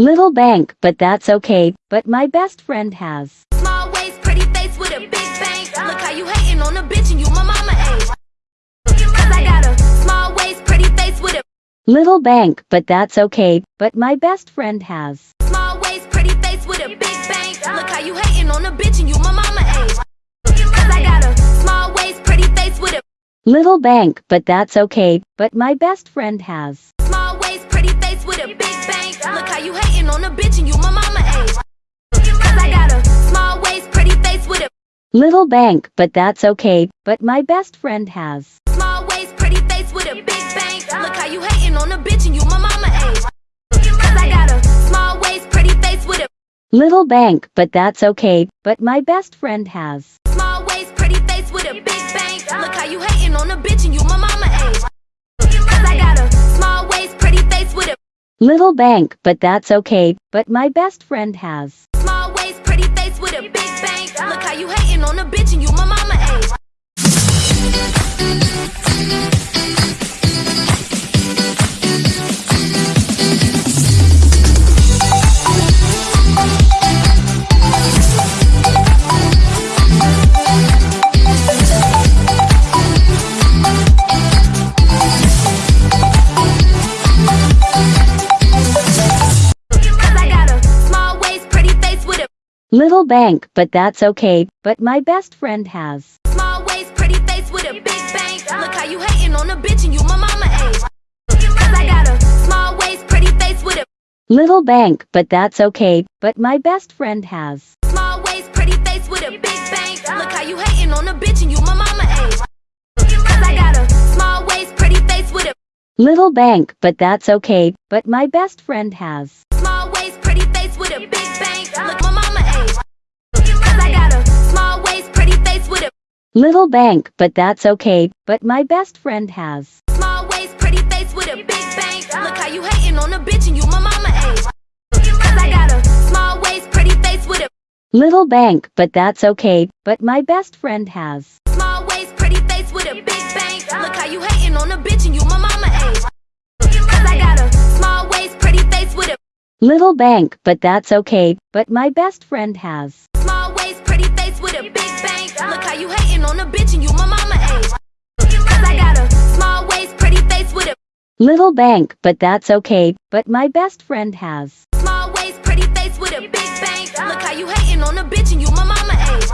Little bank, but that's okay, but my best friend has. Small waist, pretty face with a big bang. Look how you hating on a bitch and you my mama age. I got a small waist, pretty face with a Little bank, but that's okay, but my best friend has. small waist, pretty face with a big bang. Look how you hating on a bitch and you my mama age. I got a small waist, pretty face with a Little bank, but that's okay, but my best friend has. Little bank, but that's okay, but my best friend has. small waist, pretty face with a big bang. Look how you hating on a bitch and you my mama age. Cause I got a small waist, pretty face with a Little bank, but that's okay, but my best friend has. small waist, pretty face with a big bang. Look how you hating on a bitch and you my mama age. Cause I got a small waist, pretty face with a Little bank, but that's okay, but my best friend has. Little bank, but that's okay, but my best friend has. small waist, pretty face with a big bang. Look how you hating on a bitch and you my mama age. Cause I got a small waist, pretty face with a Little bank, but that's okay, but my best friend has. small waist, pretty face with a big bang. Look how you hating on a bitch and you my mama age. Cause I got a small waist, pretty face with a Little bank, but that's okay, but my best friend has. small waist, pretty face with a big Little bank, but that's okay, but my best friend has. small waist, pretty face with a big bang. Look how you hating on a bitch and you my mama age. Cause I got a small waist, pretty face with a Little bank, but that's okay, but my best friend has. small waist, pretty face with a big bang. Look how you hating on a bitch and you my mama age. Cause I got a small waist, pretty face with a Little bank, but that's okay, but my best friend has. small waist, face with a big bang. Look how you hating on a bitch and you my mama age. Cause I got a small waist, pretty face with a Little bank, but that's okay, but my best friend has. small waist, pretty face with a big bang. Look how you hating on a bitch and you my mama age.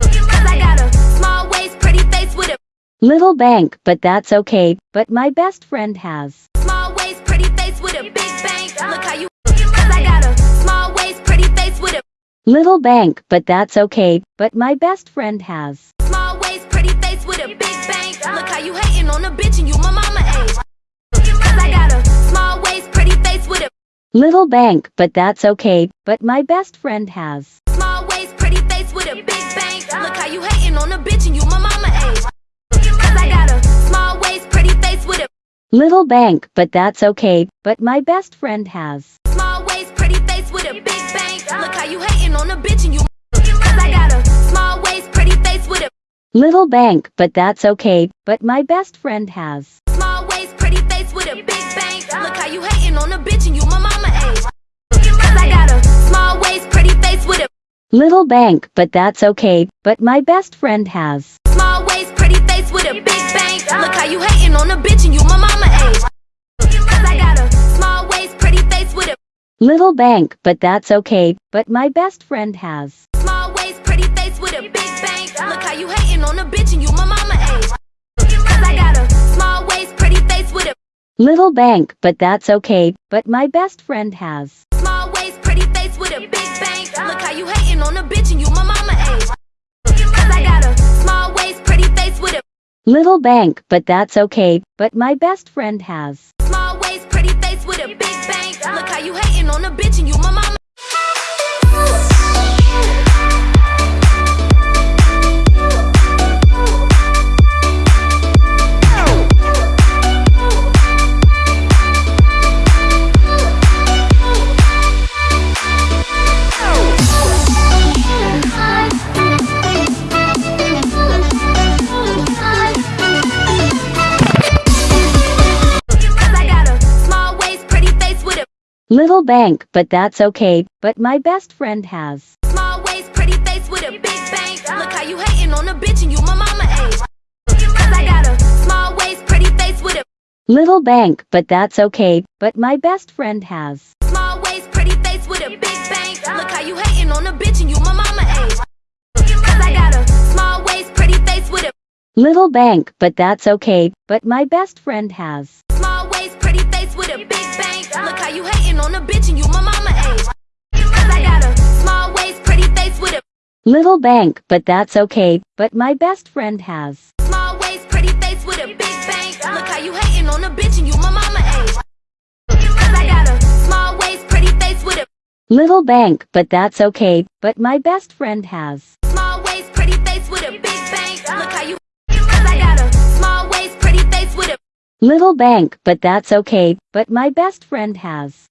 Cause I got a small waist, pretty face with a Little bank, but that's okay, but my best friend has. small waist, pretty face with a big bang. Look how you Cause I got a Little bank, but that's okay, but my best friend has. small waist, pretty face with a big bang. Look how you hating on a bitch and you my mama age. Cause I got a small waist, pretty face with a Little bank, but that's okay, but my best friend has. small waist, pretty face with a big bang. Look how you hating on a bitch and you my mama age. Cause I got a small waist, pretty face with a Little bank, but that's okay, but my best friend has. small waist, pretty face with a big bang. Look how you hating on a bitch and you Cause I got a small waist, pretty face with a Little bank, but that's okay, but my best friend has. small waist, pretty face with a big bang. Look how you hating on a bitch and you my mama age. Cause I got a small waist, pretty face with a Little bank, but that's okay, but my best friend has. small waist, pretty face with a big bang. Look how you hating on a bitch and you my mama Little bank, but that's okay, but my best friend has. small waist, pretty face with a big bang. Look how you hating on a bitch and you my mama age. Cause I got a small waist, pretty face with a Little bank, but that's okay, but my best friend has. small waist, pretty face with a big bang. Look how you hating on a bitch and you my mama age. Cause I got a small waist, pretty face with a Little bank, but that's okay, but my best friend has. small waist, pretty face with a big bang. Look how you hating on a bitch and you my mama. Little bank, but that's okay, but my best friend has. Small waist, pretty face with a big bank. Look how you hating on a bitch and you my mama age. Cause I got a small waist, pretty face with a Little bank, but that's okay, but my best friend has. small waist, pretty face with a big bank. Look how you hating on a bitch and you my mama age. Cause I got a small waist, pretty face with a Little bank, but that's okay, but my best friend has. On a bitch and you my mama age. Cause I got a small waist, pretty face with a Little bank, but that's okay, but my best friend has. small waist, pretty face with a big bank. Look how you hating on a bitch and you my mama age. Cause I got a small waist, pretty face with a Little bank, but that's okay, but my best friend has. small waist, pretty face with a big bank. Look how you. Cause I got a small waist, pretty face with a Little bank, but that's okay, but my best friend has.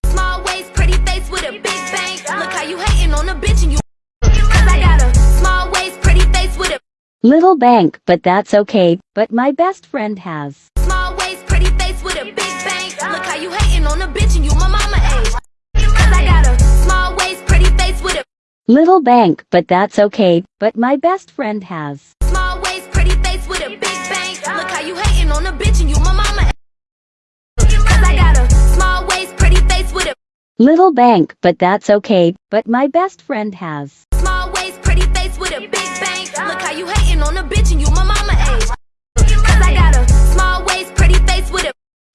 Little bank, but that's okay, but my best friend has. small waist, pretty face with a big bank. Look how you hating on a bitch and you my mama age. Cause I got a small waist, pretty face with a Little bank, but that's okay, but my best friend has. small waist, pretty face with a big bank. Look how you hating on a bitch and you my mama age. Cause I got a small waist, pretty face with a Little bank, but that's okay, but my best friend has.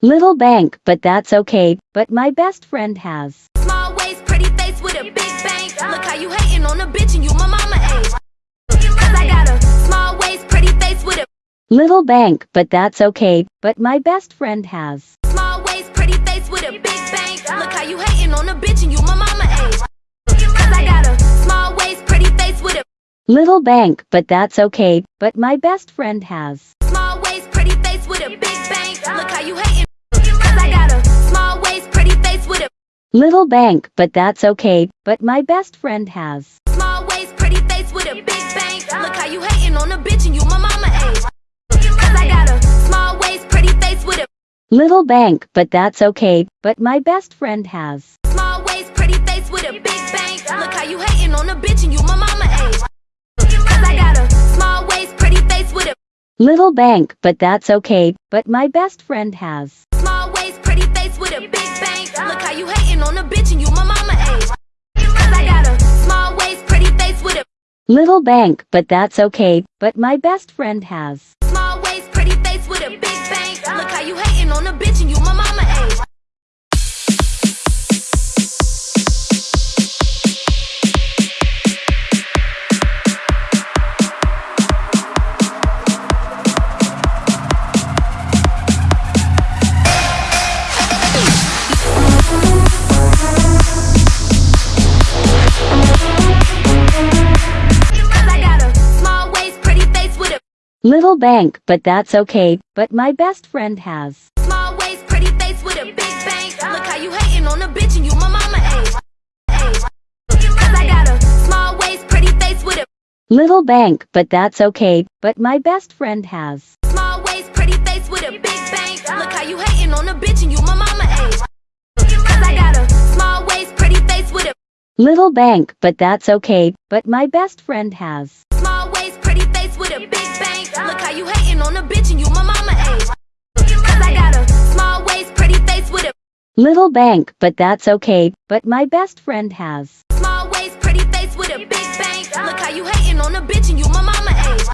Little bank, but that's okay, but my best friend has. small waist, pretty face with a big bank. Look how you hating on a bitch and you my mama age. Cause I got a small waist, pretty face with a Little bank, but that's okay, but my best friend has. small waist, pretty face with a big bank. Look how you hating on a bitch and you my mama age. Cause I got a small waist, pretty face with a Little bank, but that's okay, but my best friend has. Little bank, but that's okay, but my best friend has. small waist, pretty face with a big bank. Look how you hating on a bitch and you my mama age. Cause I got a small waist, pretty face with a Little bank, but that's okay, but my best friend has. small waist, pretty face with a big bank. Look how you hating on a bitch and you my mama age. Cause I got a small waist, pretty face with a Little bank, but that's okay, but my best friend has. small waist, pretty face with a big bank. Look how you hating on a bitch and you my mama age. Cause I got a small waist, pretty face with a Little bank, but that's okay, but my best friend has. small waist, pretty face with a big bank. Look how you hating on a bitch Little bank, but that's okay, but my best friend has. small waist, pretty face with a big bank. Look how you hating on a bitch and you my mama age. Age. Cause I got a small waist, pretty face with a Little bank, but that's okay, but my best friend has. small waist, pretty face with a big bank. Look how you hating on a bitch and you my mama age. Cause I got a small waist, pretty face with a Little bank, but that's okay, but my best friend has. Little bank, but that's okay, but my best friend has. small waist, pretty face with a big bank. Look how you hating on a bitch and you my mama age.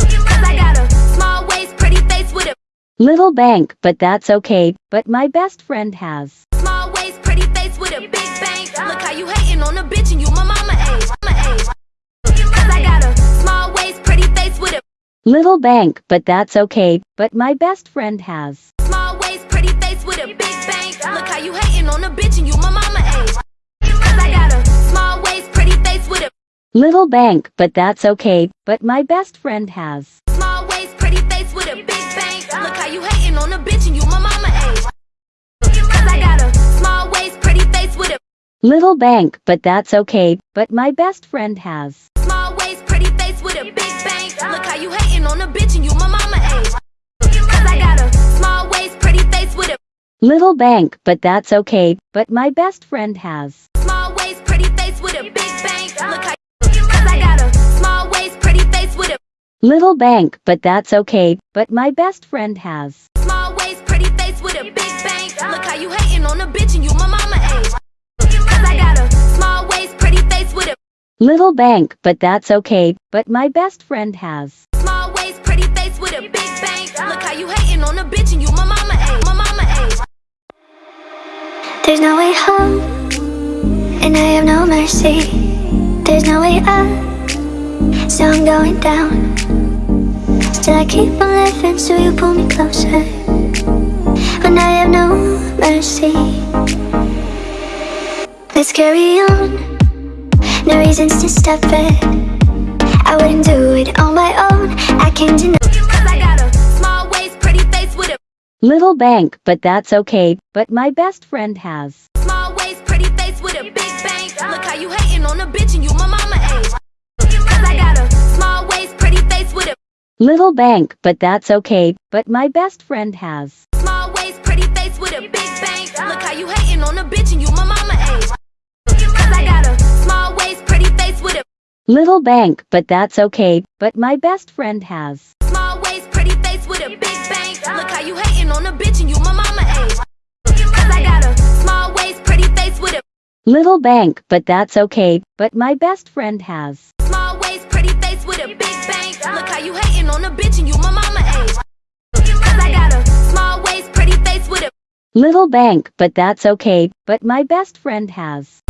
Cause I got a small waist, pretty face with a Little bank, but that's okay, but my best friend has. small waist, pretty face with a big bank. Look how you hating on a bitch and you my mama age. Mama age. Cause I got a small waist, pretty face with a Little bank, but that's okay, but my best friend has. small waist, pretty face with a big on a bitch and you my mama age. Cause I got a small waist, pretty face with a Little bank, but that's okay, but my best friend has. small waist, pretty face with a big bank. Look how you hating on a bitch and you my mama age. Cause I got a small waist, pretty face with a Little bank, but that's okay, but my best friend has. small waist, pretty face with a big bank. Look how you hating on a bitch Little bank, but that's okay. But my best friend has. Small waist, pretty face with a big bank. Look how Cause I got a small waist, pretty face with a Little bank, but that's okay. But my best friend has. small waist, pretty face with a big bank. Look how you hating on a bitch and you my mama age. Cause I got a small waist, pretty face with a Little bank, but that's okay. But my best friend has. small waist, pretty face with a big bank. Look how you hating on a bitch and you my mama age. My mama age. There's no way home, and I have no mercy. There's no way up, so I'm going down. Still, I keep on living, so you pull me closer. When I have no mercy, let's carry on. No reasons to stop it. I wouldn't do it on my own. I can't deny. Little bank, but that's okay. But my best friend has. small waist, pretty face with a big bank. Look how you hating on a bitch and you my mama age. Cause I got a small waist, pretty face with a Little bank, but that's okay. But my best friend has. small waist, pretty face with a big bank. Look how you hating on a bitch and you my mama age. Cause I got a small waist, pretty face with a Little bank, but that's okay. But my best friend has. Little bank, but that's okay. But my best friend has. small waist, pretty face with a big bank. Look how you hating on a bitch and you my mama age. Cause I got a small waist, pretty face with a Little bank, but that's okay. But my best friend has.